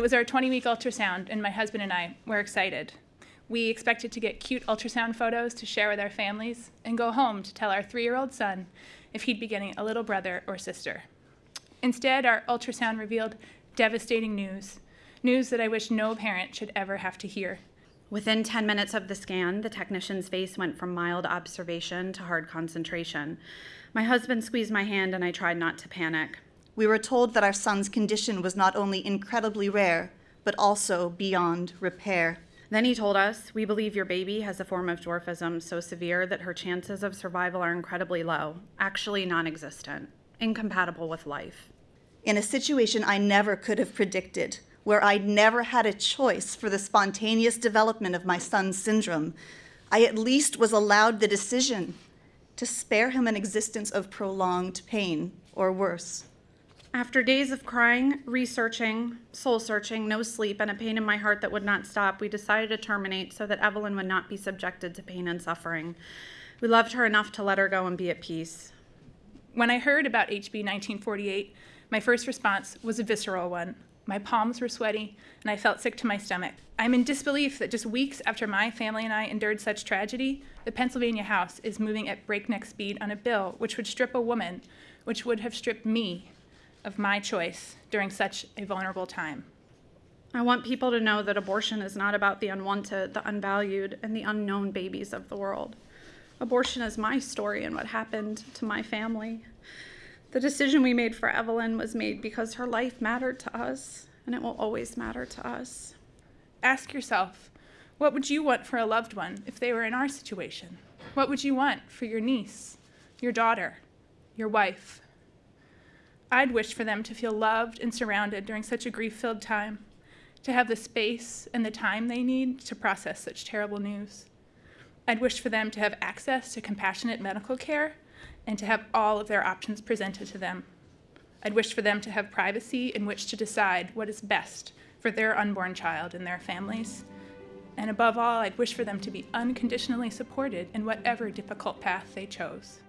It was our 20 week ultrasound, and my husband and I were excited. We expected to get cute ultrasound photos to share with our families and go home to tell our three year old son if he'd be getting a little brother or sister. Instead, our ultrasound revealed devastating news news that I wish no parent should ever have to hear. Within 10 minutes of the scan, the technician's face went from mild observation to hard concentration. My husband squeezed my hand and I tried not to panic. We were told that our son's condition was not only incredibly rare, but also beyond repair. Then he told us, We believe your baby has a form of dwarfism so severe that her chances of survival are incredibly low, actually non existent, incompatible with life. In a situation I never could have predicted, where I'd never had a choice for the spontaneous development of my son's syndrome, I at least was allowed the decision to spare him an existence of prolonged pain or worse. After days of crying, researching, soul searching, no sleep, and a pain in my heart that would not stop, we decided to terminate so that Evelyn would not be subjected to pain and suffering. We loved her enough to let her go and be at peace. When I heard about HB 1948, my first response was a visceral one. My palms were sweaty, and I felt sick to my stomach. I'm in disbelief that just weeks after my family and I endured such tragedy, the Pennsylvania House is moving at breakneck speed on a bill which would strip a woman, which would have stripped me of my choice during such a vulnerable time. I want people to know that abortion is not about the unwanted, the unvalued, and the unknown babies of the world. Abortion is my story and what happened to my family. The decision we made for Evelyn was made because her life mattered to us, and it will always matter to us. Ask yourself, what would you want for a loved one if they were in our situation? What would you want for your niece, your daughter, your wife? I'd wish for them to feel loved and surrounded during such a grief filled time, to have the space and the time they need to process such terrible news. I'd wish for them to have access to compassionate medical care and to have all of their options presented to them. I'd wish for them to have privacy in which to decide what is best for their unborn child and their families. And above all, I'd wish for them to be unconditionally supported in whatever difficult path they chose.